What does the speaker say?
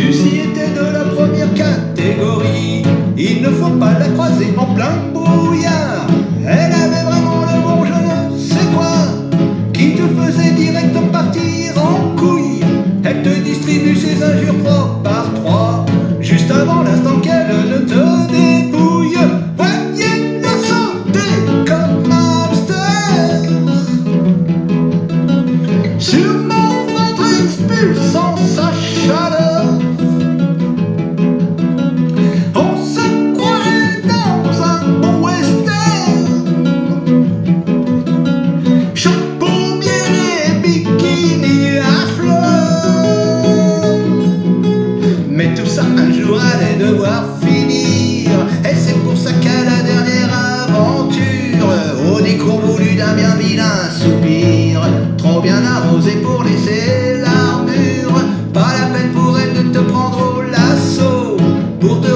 Suscité de la première catégorie, il ne faut pas la croiser en plein brouillard. Elle avait vraiment le bon je ne sais quoi, qui te faisait direct partir en couille? Elle te distribue ses injures propres par trois, juste avant l'instant qu'elle ne te dépouille. Voyez la santé comme un hamster. Sur mon ventre. finir. Et c'est pour ça qu'à la dernière aventure, au décours voulu d'un bien vilain soupir, trop bien arrosé pour laisser l'armure, pas la peine pour elle de te prendre au lasso, pour te